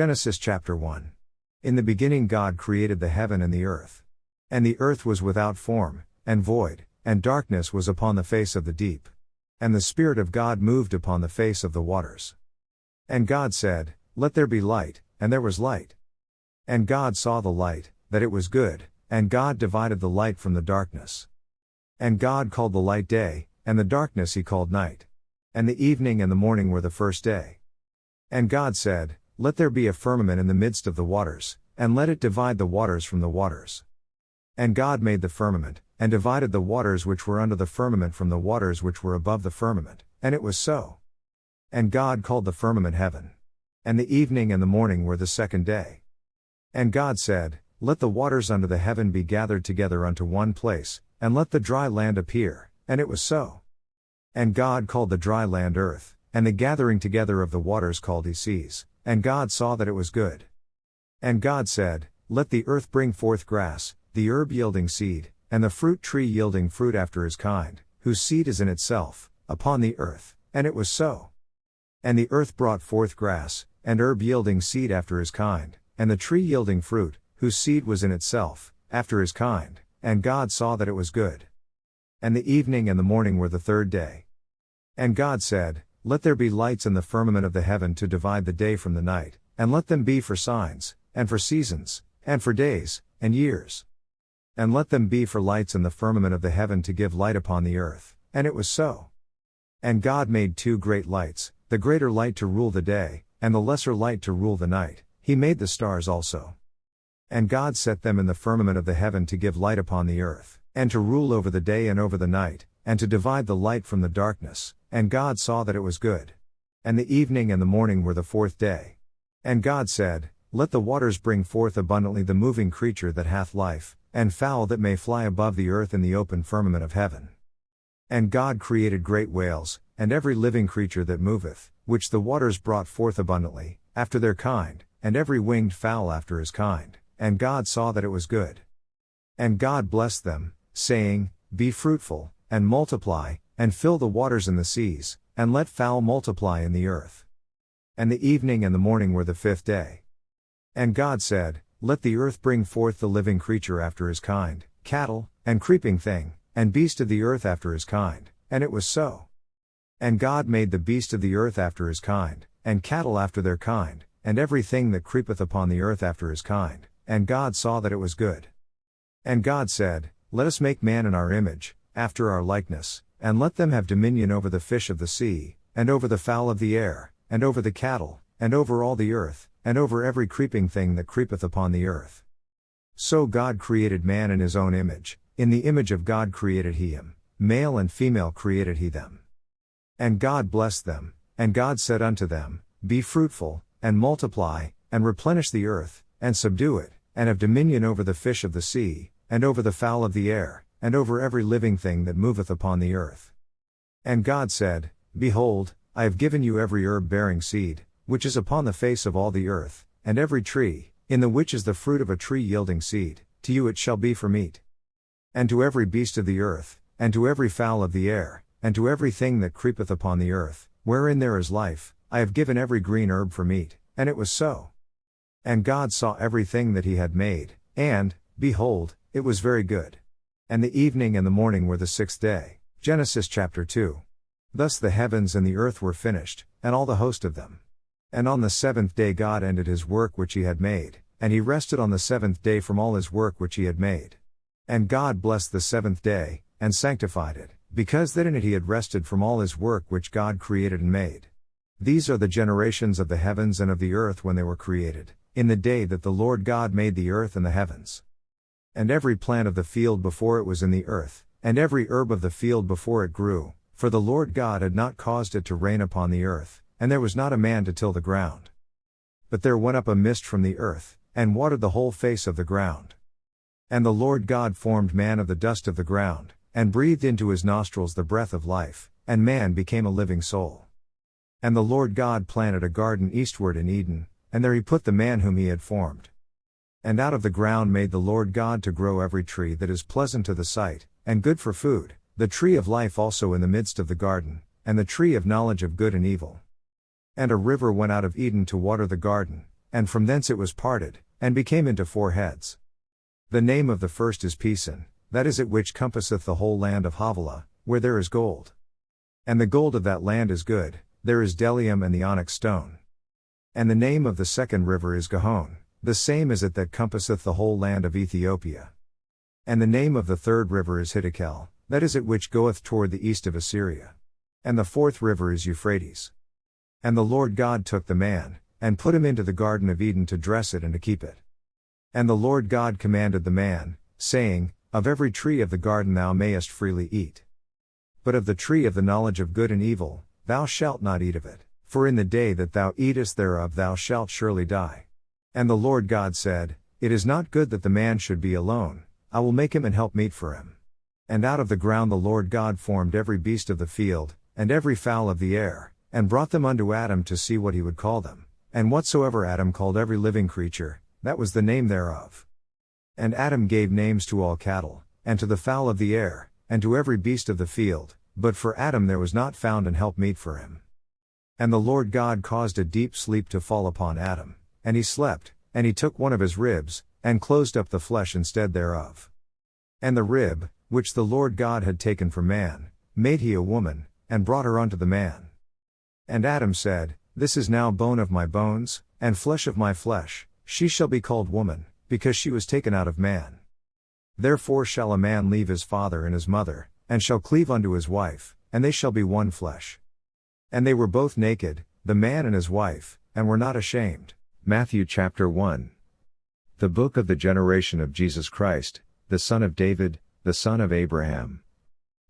Genesis chapter 1. In the beginning, God created the heaven and the earth. And the earth was without form, and void, and darkness was upon the face of the deep. And the Spirit of God moved upon the face of the waters. And God said, Let there be light, and there was light. And God saw the light, that it was good, and God divided the light from the darkness. And God called the light day, and the darkness he called night. And the evening and the morning were the first day. And God said, let there be a firmament in the midst of the waters, and let it divide the waters from the waters. And God made the firmament, and divided the waters which were under the firmament from the waters which were above the firmament, and it was so. And God called the firmament heaven. And the evening and the morning were the second day. And God said, Let the waters under the heaven be gathered together unto one place, and let the dry land appear, and it was so. And God called the dry land earth, and the gathering together of the waters called he seas. And God saw that it was good. And God said, Let the earth bring forth grass, the herb yielding seed, and the fruit tree yielding fruit after his kind, whose seed is in itself, upon the earth. And it was so. And the earth brought forth grass, and herb yielding seed after his kind, and the tree yielding fruit, whose seed was in itself, after his kind, and God saw that it was good. And the evening and the morning were the third day. And God said, let there be lights in the firmament of the heaven to divide the day from the night, and let them be for signs, and for seasons, and for days, and years. And let them be for lights in the firmament of the heaven to give light upon the earth. And it was so. And God made two great lights, the greater light to rule the day, and the lesser light to rule the night. He made the stars also. And God set them in the firmament of the heaven to give light upon the earth, and to rule over the day and over the night, and to divide the light from the darkness. And God saw that it was good. And the evening and the morning were the fourth day. And God said, Let the waters bring forth abundantly the moving creature that hath life, and fowl that may fly above the earth in the open firmament of heaven. And God created great whales, and every living creature that moveth, which the waters brought forth abundantly, after their kind, and every winged fowl after his kind. And God saw that it was good. And God blessed them, saying, Be fruitful, and multiply, and fill the waters in the seas, and let fowl multiply in the earth. And the evening and the morning were the fifth day. And God said, Let the earth bring forth the living creature after his kind, cattle, and creeping thing, and beast of the earth after his kind, and it was so. And God made the beast of the earth after his kind, and cattle after their kind, and every thing that creepeth upon the earth after his kind, and God saw that it was good. And God said, Let us make man in our image, after our likeness, and let them have dominion over the fish of the sea, and over the fowl of the air, and over the cattle, and over all the earth, and over every creeping thing that creepeth upon the earth. So God created man in his own image, in the image of God created he him, male and female created he them. And God blessed them, and God said unto them, Be fruitful, and multiply, and replenish the earth, and subdue it, and have dominion over the fish of the sea, and over the fowl of the air, and over every living thing that moveth upon the earth. And God said, Behold, I have given you every herb bearing seed, which is upon the face of all the earth, and every tree, in the which is the fruit of a tree yielding seed, to you it shall be for meat. And to every beast of the earth, and to every fowl of the air, and to every thing that creepeth upon the earth, wherein there is life, I have given every green herb for meat, and it was so. And God saw everything that he had made, and, behold, it was very good. And the evening and the morning were the sixth day. Genesis chapter 2. Thus the heavens and the earth were finished, and all the host of them. And on the seventh day God ended his work which he had made, and he rested on the seventh day from all his work which he had made. And God blessed the seventh day, and sanctified it, because that in it he had rested from all his work which God created and made. These are the generations of the heavens and of the earth when they were created, in the day that the Lord God made the earth and the heavens and every plant of the field before it was in the earth, and every herb of the field before it grew, for the Lord God had not caused it to rain upon the earth, and there was not a man to till the ground. But there went up a mist from the earth, and watered the whole face of the ground. And the Lord God formed man of the dust of the ground, and breathed into his nostrils the breath of life, and man became a living soul. And the Lord God planted a garden eastward in Eden, and there he put the man whom he had formed. And out of the ground made the Lord God to grow every tree that is pleasant to the sight, and good for food, the tree of life also in the midst of the garden, and the tree of knowledge of good and evil. And a river went out of Eden to water the garden, and from thence it was parted, and became into four heads. The name of the first is Pison, that is it which compasseth the whole land of Havilah, where there is gold. And the gold of that land is good, there is bdellium and the onyx stone. And the name of the second river is Gihon, the same is it that compasseth the whole land of Ethiopia. And the name of the third river is Hiddekel, that is it which goeth toward the east of Assyria. And the fourth river is Euphrates. And the Lord God took the man, and put him into the Garden of Eden to dress it and to keep it. And the Lord God commanded the man, saying, Of every tree of the garden thou mayest freely eat. But of the tree of the knowledge of good and evil, thou shalt not eat of it, for in the day that thou eatest thereof thou shalt surely die. And the Lord God said, It is not good that the man should be alone, I will make him an help meet for him. And out of the ground the Lord God formed every beast of the field, and every fowl of the air, and brought them unto Adam to see what he would call them. And whatsoever Adam called every living creature, that was the name thereof. And Adam gave names to all cattle, and to the fowl of the air, and to every beast of the field, but for Adam there was not found an help meet for him. And the Lord God caused a deep sleep to fall upon Adam, and he slept, and he took one of his ribs, and closed up the flesh instead thereof. And the rib, which the Lord God had taken from man, made he a woman, and brought her unto the man. And Adam said, This is now bone of my bones, and flesh of my flesh, she shall be called woman, because she was taken out of man. Therefore shall a man leave his father and his mother, and shall cleave unto his wife, and they shall be one flesh. And they were both naked, the man and his wife, and were not ashamed. Matthew chapter 1. The book of the generation of Jesus Christ, the son of David, the son of Abraham.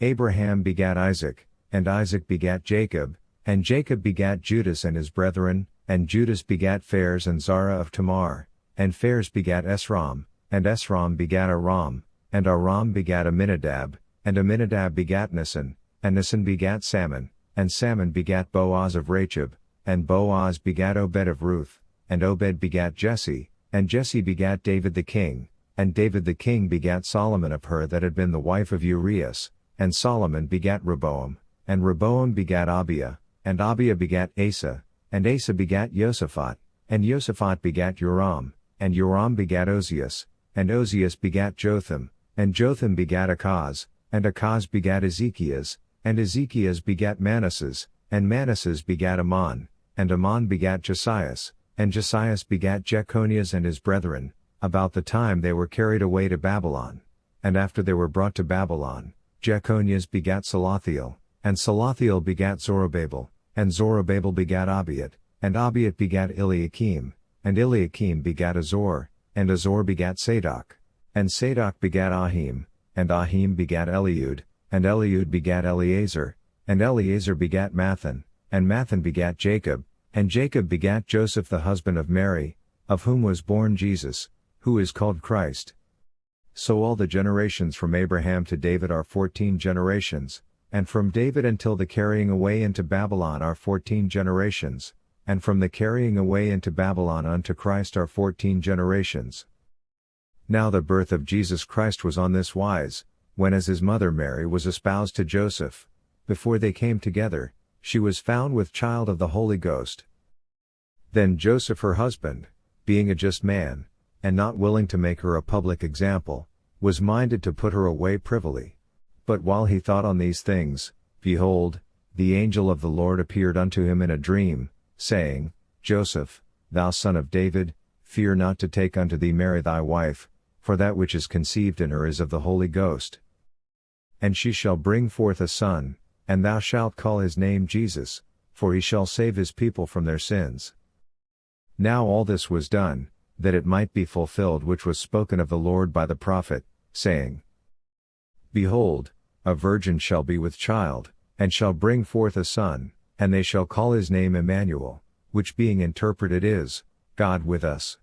Abraham begat Isaac, and Isaac begat Jacob, and Jacob begat Judas and his brethren, and Judas begat Phares and Zara of Thamar, and Phares begat Esrom, and Esrom begat Aram, and Aram begat Aminadab, and Aminadab begat Naasson, and Naasson begat Salmon, and Salmon begat Boaz of Rachab, and Boaz begat Obed of Ruth, and Obed begat Jesse, and Jesse begat David the king, and David the king begat Solomon of her that had been the wife of Urias, and Solomon begat Rehoboam, and Rehoboam begat Abia, and Abia begat Asa, and Asa begat Josaphat, and Josaphat begat Joram, and Joram begat Ozias, and Ozias begat Jotham, and Jotham begat Achaz, and Achaz begat Ezekias, and Ezekias begat Manasses, and Manasses begat Amon, and Amon begat Josias, and Josias begat Jechonias and his brethren, about the time they were carried away to Babylon. And after they were brought to Babylon, Jechonias begat Salathiel, and Salathiel begat Zorobabel, and Zorobabel begat Abiud, and Abiud begat Eliakim, and Eliakim begat Azor, and Azor begat Sadoc, and Sadoc begat Achim, and Achim begat Eliud, and Eliud begat Eleazar, and Eleazar begat Matthan, and Matthan begat Jacob, and Jacob begat Joseph the husband of Mary, of whom was born Jesus, who is called Christ. So all the generations from Abraham to David are fourteen generations, and from David until the carrying away into Babylon are fourteen generations, and from the carrying away into Babylon unto Christ are fourteen generations. Now the birth of Jesus Christ was on this wise, when as his mother Mary was espoused to Joseph, before they came together, she was found with child of the Holy Ghost. Then Joseph her husband, being a just man, and not willing to make her a public example, was minded to put her away privily. But while he thought on these things, behold, the angel of the Lord appeared unto him in a dream, saying, Joseph, thou son of David, fear not to take unto thee Mary thy wife, for that which is conceived in her is of the Holy Ghost. And she shall bring forth a son, and thou shalt call his name Jesus, for he shall save his people from their sins. Now all this was done, that it might be fulfilled which was spoken of the Lord by the prophet, saying, Behold, a virgin shall be with child, and shall bring forth a son, and they shall call his name Emmanuel, which being interpreted is, God with us.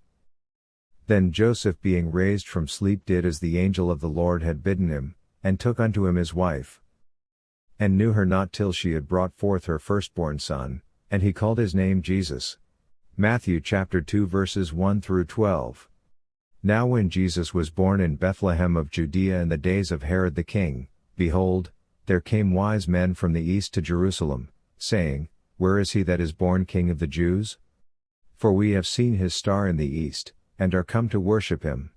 Then Joseph being raised from sleep did as the angel of the Lord had bidden him, and took unto him his wife. And knew her not till she had brought forth her firstborn son, and he called his name Jesus. Matthew chapter 2 verses 1 through 12. Now when Jesus was born in Bethlehem of Judea in the days of Herod the king, behold, there came wise men from the east to Jerusalem, saying, Where is he that is born King of the Jews? For we have seen his star in the east, and are come to worship him.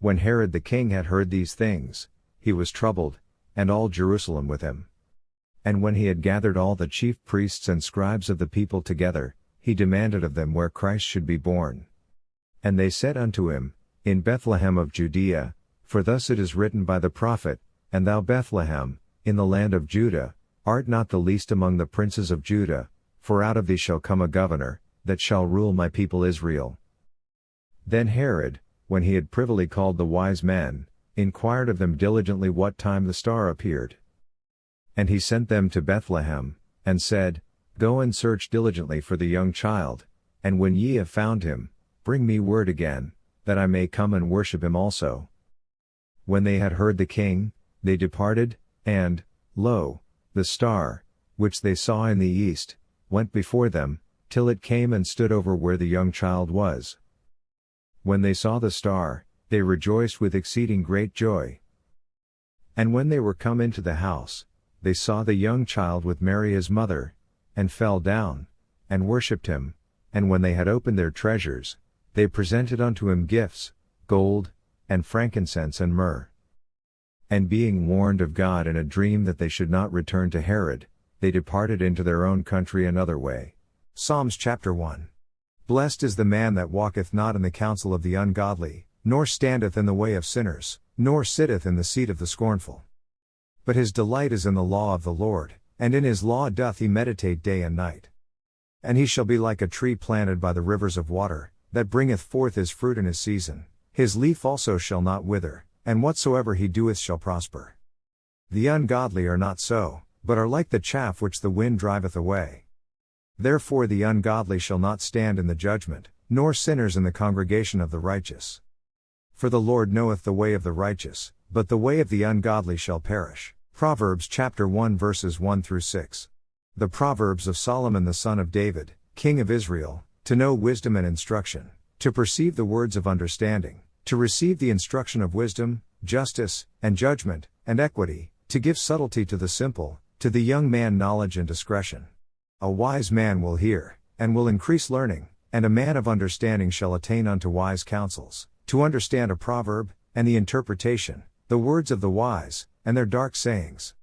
When Herod the king had heard these things, he was troubled, and all Jerusalem with him. And when he had gathered all the chief priests and scribes of the people together, he demanded of them where Christ should be born. And they said unto him, In Bethlehem of Judea, for thus it is written by the prophet, And thou Bethlehem, in the land of Judah, art not the least among the princes of Judah, for out of thee shall come a governor, that shall rule my people Israel. Then Herod, when he had privily called the wise men, inquired of them diligently what time the star appeared. And he sent them to Bethlehem, and said, Go and search diligently for the young child, and when ye have found him, bring me word again, that I may come and worship him also. When they had heard the king, they departed, and, lo, the star, which they saw in the east, went before them, till it came and stood over where the young child was. When they saw the star, they rejoiced with exceeding great joy. And when they were come into the house, they saw the young child with Mary his mother, and fell down, and worshipped him, and when they had opened their treasures, they presented unto him gifts, gold, and frankincense and myrrh. And being warned of God in a dream that they should not return to Herod, they departed into their own country another way. Psalms chapter 1. Blessed is the man that walketh not in the counsel of the ungodly, nor standeth in the way of sinners, nor sitteth in the seat of the scornful. But his delight is in the law of the Lord, and in his law doth he meditate day and night. And he shall be like a tree planted by the rivers of water, that bringeth forth his fruit in his season, his leaf also shall not wither, and whatsoever he doeth shall prosper. The ungodly are not so, but are like the chaff which the wind driveth away. Therefore the ungodly shall not stand in the judgment, nor sinners in the congregation of the righteous. For the Lord knoweth the way of the righteous, but the way of the ungodly shall perish. Proverbs chapter 1 verses 1 through 6. The Proverbs of Solomon the son of David, king of Israel, to know wisdom and instruction, to perceive the words of understanding, to receive the instruction of wisdom, justice, and judgment, and equity, to give subtlety to the simple, to the young man knowledge and discretion. A wise man will hear, and will increase learning, and a man of understanding shall attain unto wise counsels, to understand a proverb, and the interpretation, the words of the wise, and their dark sayings.